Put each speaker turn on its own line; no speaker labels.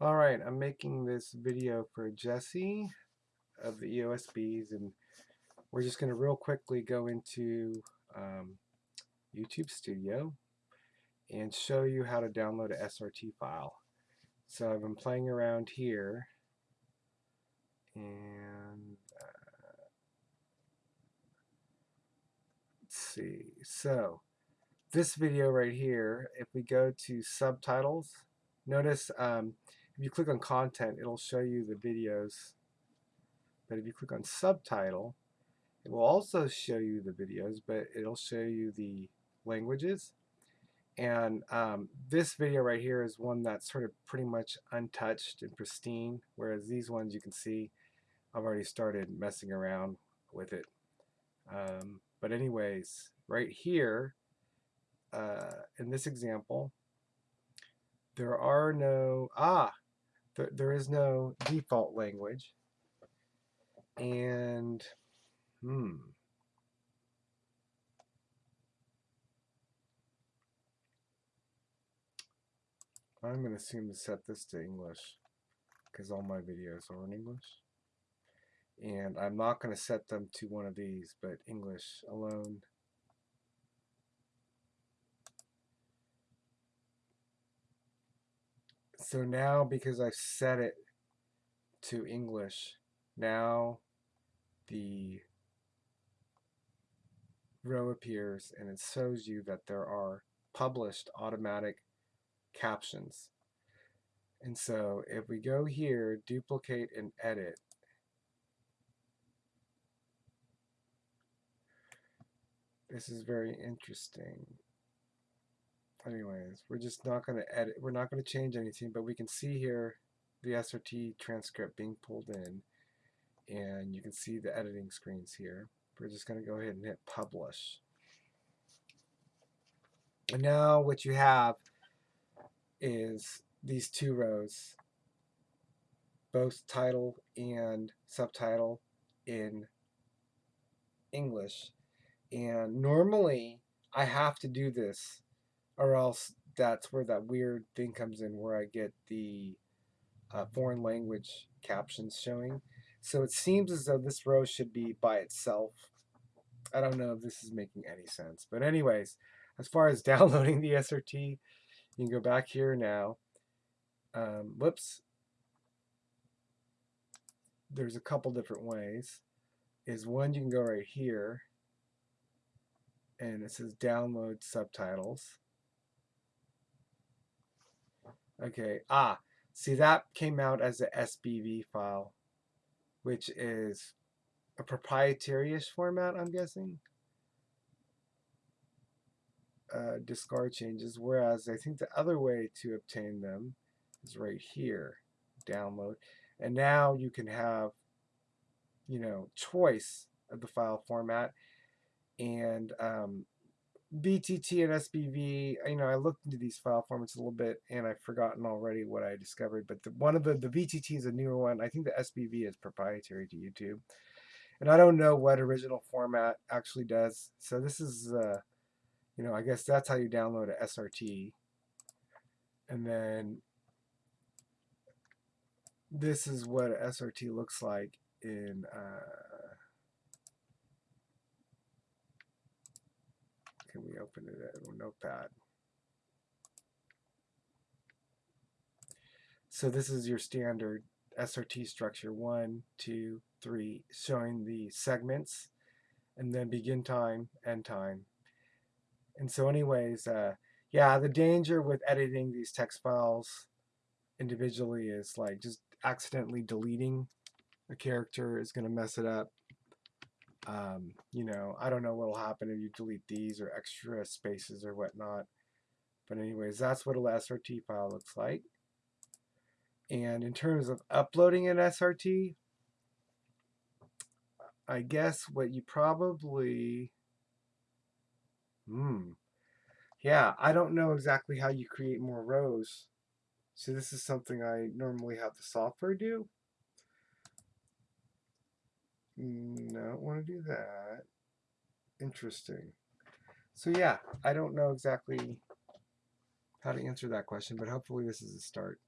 Alright, I'm making this video for Jesse of the EOSBs and we're just going to real quickly go into um, YouTube Studio and show you how to download a SRT file. So I've been playing around here and uh, let's see. So this video right here, if we go to subtitles, notice um, if you click on content, it'll show you the videos. But if you click on subtitle, it will also show you the videos, but it'll show you the languages. And um, this video right here is one that's sort of pretty much untouched and pristine, whereas these ones you can see I've already started messing around with it. Um, but anyways, right here, uh, in this example, there are no, ah, there, there is no default language. And, hmm. I'm going to assume to set this to English because all my videos are in English. And I'm not going to set them to one of these, but English alone. So now because I've set it to English, now the row appears and it shows you that there are published automatic captions. And so if we go here, duplicate and edit, this is very interesting anyways, we're just not going to edit, we're not going to change anything, but we can see here the SRT transcript being pulled in, and you can see the editing screens here. We're just going to go ahead and hit publish. And now what you have is these two rows, both title and subtitle in English. And normally I have to do this or else that's where that weird thing comes in where I get the uh, foreign language captions showing. So it seems as though this row should be by itself. I don't know if this is making any sense. But anyways, as far as downloading the SRT, you can go back here now. Um, whoops. There's a couple different ways. Is one you can go right here and it says download subtitles. Okay, ah, see that came out as a SBV file, which is a proprietary-ish format, I'm guessing. Uh, discard changes, whereas I think the other way to obtain them is right here, download. And now you can have, you know, choice of the file format and um, VTT and SBV, you know, I looked into these file formats a little bit and I've forgotten already what I discovered, but the, one of the, the VTT is a newer one. I think the SBV is proprietary to YouTube. And I don't know what original format actually does. So this is, uh, you know, I guess that's how you download a SRT. And then this is what a SRT looks like in uh, Can we open it in Notepad? So this is your standard SRT structure, one, two, three, showing the segments, and then begin time, end time. And so anyways, uh, yeah, the danger with editing these text files individually is like just accidentally deleting a character is going to mess it up. Um, you know, I don't know what will happen if you delete these or extra spaces or whatnot. But anyways, that's what a SRT file looks like. And in terms of uploading an SRT, I guess what you probably, hmm, yeah, I don't know exactly how you create more rows. So this is something I normally have the software do. I don't want to do that. Interesting. So yeah, I don't know exactly how to answer that question, but hopefully this is a start.